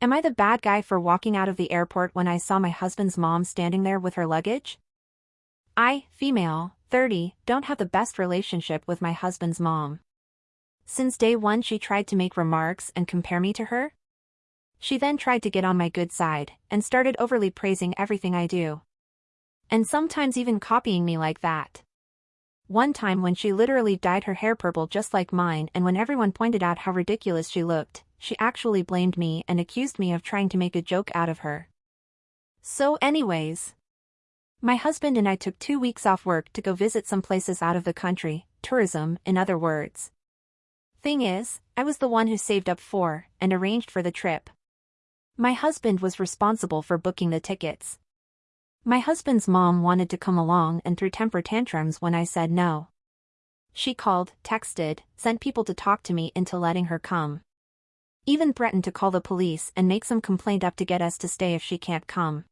Am I the bad guy for walking out of the airport when I saw my husband's mom standing there with her luggage? I, female, 30, don't have the best relationship with my husband's mom. Since day one she tried to make remarks and compare me to her. She then tried to get on my good side and started overly praising everything I do. And sometimes even copying me like that. One time when she literally dyed her hair purple just like mine and when everyone pointed out how ridiculous she looked, she actually blamed me and accused me of trying to make a joke out of her. So anyways. My husband and I took two weeks off work to go visit some places out of the country, tourism, in other words. Thing is, I was the one who saved up for and arranged for the trip. My husband was responsible for booking the tickets. My husband's mom wanted to come along and threw temper tantrums when I said no. She called, texted, sent people to talk to me into letting her come. Even threatened to call the police and make some complaint up to get us to stay if she can't come.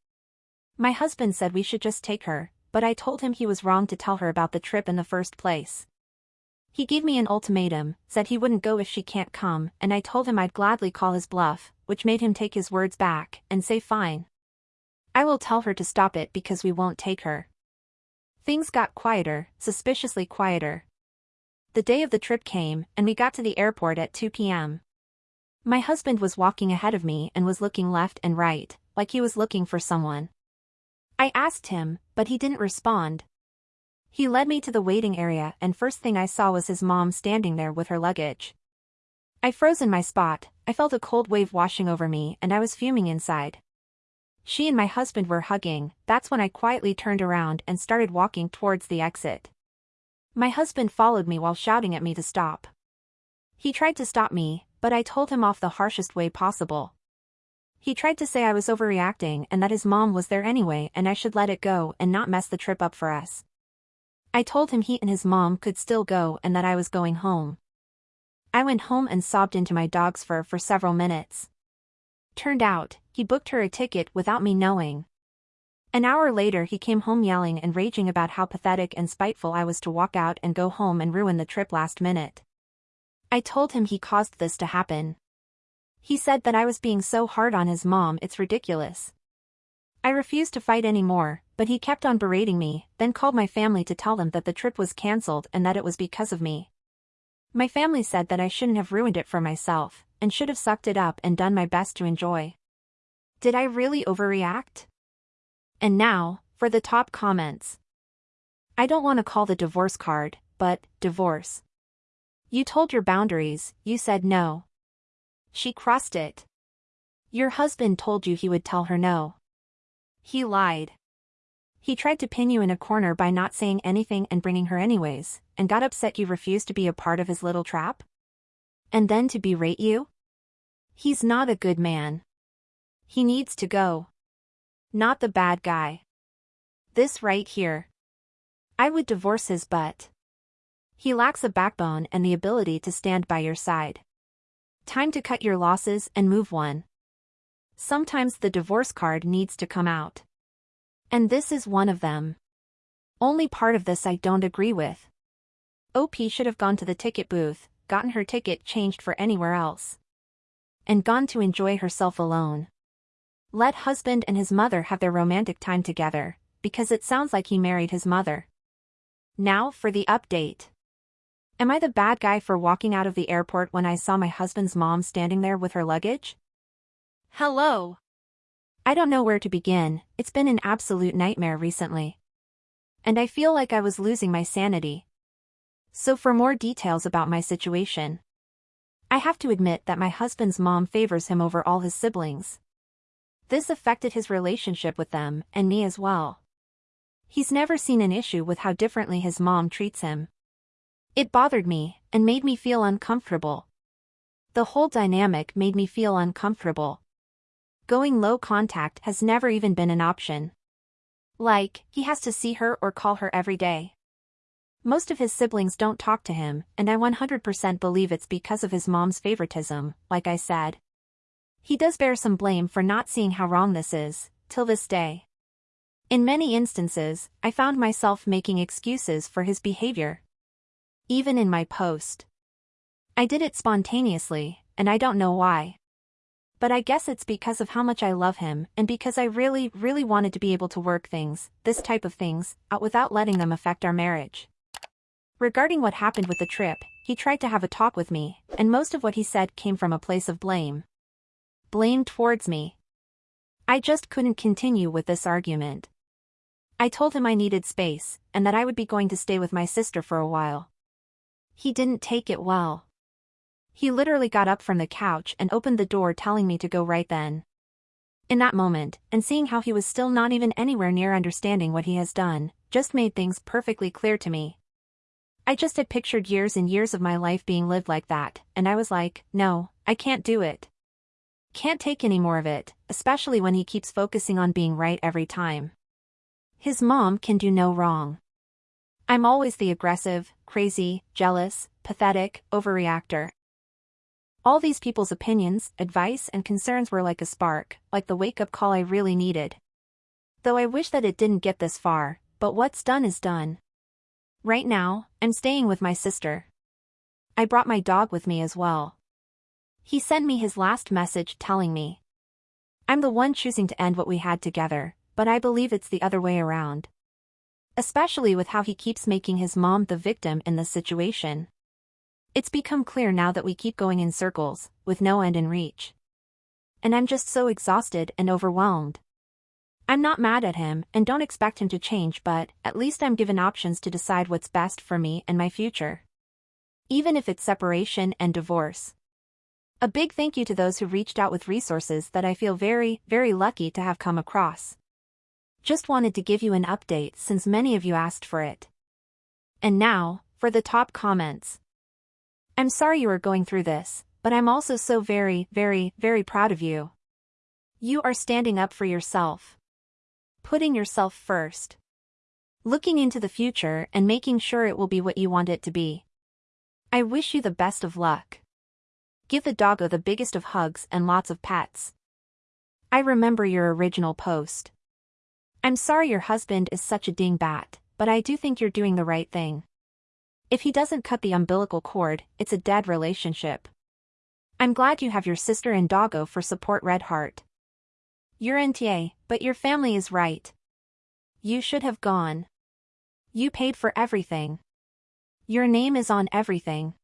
My husband said we should just take her, but I told him he was wrong to tell her about the trip in the first place. He gave me an ultimatum, said he wouldn't go if she can't come, and I told him I'd gladly call his bluff, which made him take his words back and say fine. I will tell her to stop it because we won't take her. Things got quieter, suspiciously quieter. The day of the trip came, and we got to the airport at 2 p.m. My husband was walking ahead of me and was looking left and right, like he was looking for someone. I asked him, but he didn't respond. He led me to the waiting area and first thing I saw was his mom standing there with her luggage. I froze in my spot, I felt a cold wave washing over me and I was fuming inside. She and my husband were hugging, that's when I quietly turned around and started walking towards the exit. My husband followed me while shouting at me to stop. He tried to stop me, but I told him off the harshest way possible. He tried to say I was overreacting and that his mom was there anyway and I should let it go and not mess the trip up for us. I told him he and his mom could still go and that I was going home. I went home and sobbed into my dog's fur for several minutes. Turned out, he booked her a ticket without me knowing. An hour later he came home yelling and raging about how pathetic and spiteful I was to walk out and go home and ruin the trip last minute. I told him he caused this to happen. He said that I was being so hard on his mom it's ridiculous. I refused to fight anymore, but he kept on berating me, then called my family to tell them that the trip was cancelled and that it was because of me. My family said that I shouldn't have ruined it for myself, and should have sucked it up and done my best to enjoy. Did I really overreact? And now, for the top comments. I don't want to call the divorce card, but, divorce. You told your boundaries, you said no. She crossed it. Your husband told you he would tell her no. He lied. He tried to pin you in a corner by not saying anything and bringing her anyways, and got upset you refused to be a part of his little trap? And then to berate you? He's not a good man. He needs to go. Not the bad guy. This right here. I would divorce his butt. He lacks a backbone and the ability to stand by your side. Time to cut your losses and move one. Sometimes the divorce card needs to come out. And this is one of them. Only part of this I don't agree with. OP should have gone to the ticket booth, gotten her ticket changed for anywhere else. And gone to enjoy herself alone. Let husband and his mother have their romantic time together, because it sounds like he married his mother. Now for the update. Am I the bad guy for walking out of the airport when I saw my husband's mom standing there with her luggage? Hello. I don't know where to begin, it's been an absolute nightmare recently. And I feel like I was losing my sanity. So for more details about my situation. I have to admit that my husband's mom favors him over all his siblings. This affected his relationship with them, and me as well. He's never seen an issue with how differently his mom treats him. It bothered me, and made me feel uncomfortable. The whole dynamic made me feel uncomfortable. Going low contact has never even been an option. Like, he has to see her or call her every day. Most of his siblings don't talk to him, and I 100% believe it's because of his mom's favoritism, like I said. He does bear some blame for not seeing how wrong this is, till this day. In many instances, I found myself making excuses for his behavior. Even in my post. I did it spontaneously, and I don't know why. But I guess it's because of how much I love him and because I really, really wanted to be able to work things, this type of things, out without letting them affect our marriage. Regarding what happened with the trip, he tried to have a talk with me, and most of what he said came from a place of blame. Blame towards me. I just couldn't continue with this argument. I told him I needed space, and that I would be going to stay with my sister for a while. He didn't take it well. He literally got up from the couch and opened the door telling me to go right then. In that moment, and seeing how he was still not even anywhere near understanding what he has done, just made things perfectly clear to me. I just had pictured years and years of my life being lived like that, and I was like, no, I can't do it. Can't take any more of it, especially when he keeps focusing on being right every time. His mom can do no wrong. I'm always the aggressive, crazy, jealous, pathetic, overreactor. All these people's opinions, advice and concerns were like a spark, like the wake-up call I really needed. Though I wish that it didn't get this far, but what's done is done. Right now, I'm staying with my sister. I brought my dog with me as well. He sent me his last message telling me. I'm the one choosing to end what we had together, but I believe it's the other way around. Especially with how he keeps making his mom the victim in this situation. It's become clear now that we keep going in circles, with no end in reach. And I'm just so exhausted and overwhelmed. I'm not mad at him and don't expect him to change but, at least I'm given options to decide what's best for me and my future. Even if it's separation and divorce. A big thank you to those who reached out with resources that I feel very, very lucky to have come across. Just wanted to give you an update since many of you asked for it. And now, for the top comments. I'm sorry you are going through this, but I'm also so very, very, very proud of you. You are standing up for yourself putting yourself first. Looking into the future and making sure it will be what you want it to be. I wish you the best of luck. Give the doggo the biggest of hugs and lots of pets. I remember your original post. I'm sorry your husband is such a dingbat, but I do think you're doing the right thing. If he doesn't cut the umbilical cord, it's a dead relationship. I'm glad you have your sister and doggo for support Red Heart. You're NTA, but your family is right. You should have gone. You paid for everything. Your name is on everything.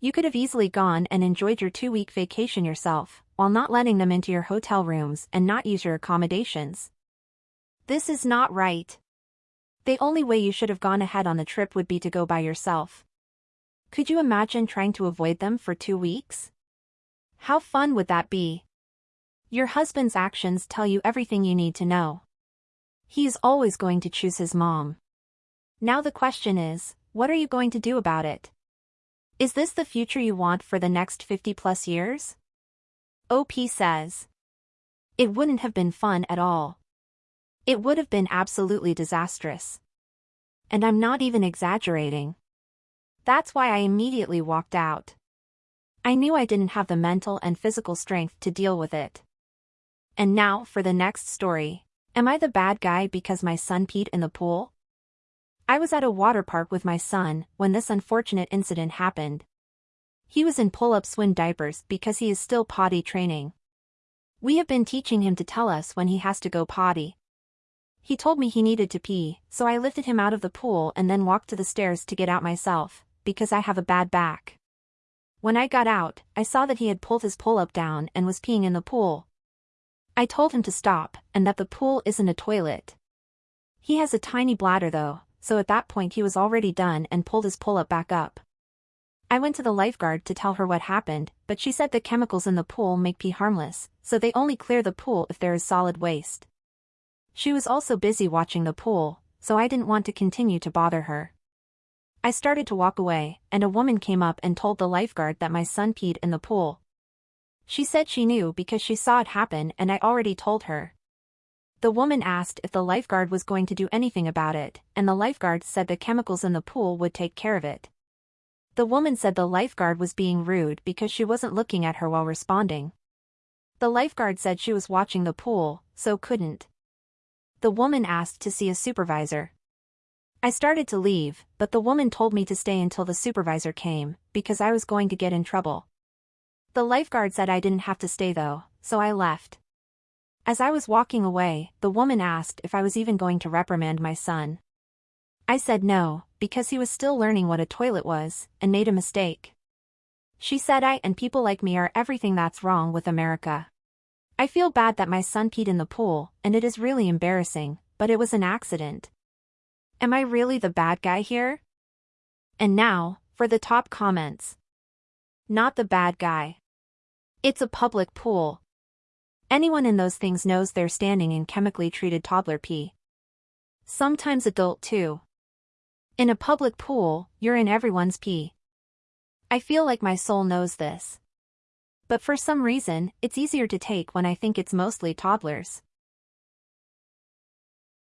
You could have easily gone and enjoyed your two-week vacation yourself, while not letting them into your hotel rooms and not use your accommodations. This is not right. The only way you should have gone ahead on the trip would be to go by yourself. Could you imagine trying to avoid them for two weeks? How fun would that be? Your husband's actions tell you everything you need to know. He is always going to choose his mom. Now the question is, what are you going to do about it? Is this the future you want for the next 50 plus years? OP says. It wouldn't have been fun at all. It would have been absolutely disastrous. And I'm not even exaggerating. That's why I immediately walked out. I knew I didn't have the mental and physical strength to deal with it. And now for the next story. Am I the bad guy because my son peed in the pool? I was at a water park with my son when this unfortunate incident happened. He was in pull-up swim diapers because he is still potty training. We have been teaching him to tell us when he has to go potty. He told me he needed to pee, so I lifted him out of the pool and then walked to the stairs to get out myself, because I have a bad back. When I got out, I saw that he had pulled his pull-up down and was peeing in the pool, I told him to stop, and that the pool isn't a toilet. He has a tiny bladder though, so at that point he was already done and pulled his pull-up back up. I went to the lifeguard to tell her what happened, but she said the chemicals in the pool make pee harmless, so they only clear the pool if there is solid waste. She was also busy watching the pool, so I didn't want to continue to bother her. I started to walk away, and a woman came up and told the lifeguard that my son peed in the pool. She said she knew because she saw it happen and I already told her. The woman asked if the lifeguard was going to do anything about it, and the lifeguard said the chemicals in the pool would take care of it. The woman said the lifeguard was being rude because she wasn't looking at her while responding. The lifeguard said she was watching the pool, so couldn't. The woman asked to see a supervisor. I started to leave, but the woman told me to stay until the supervisor came, because I was going to get in trouble. The lifeguard said I didn't have to stay though, so I left. As I was walking away, the woman asked if I was even going to reprimand my son. I said no, because he was still learning what a toilet was, and made a mistake. She said I and people like me are everything that's wrong with America. I feel bad that my son peed in the pool, and it is really embarrassing, but it was an accident. Am I really the bad guy here? And now, for the top comments. Not the bad guy. It's a public pool. Anyone in those things knows they're standing in chemically treated toddler pee. Sometimes adult too. In a public pool, you're in everyone's pee. I feel like my soul knows this. But for some reason, it's easier to take when I think it's mostly toddlers.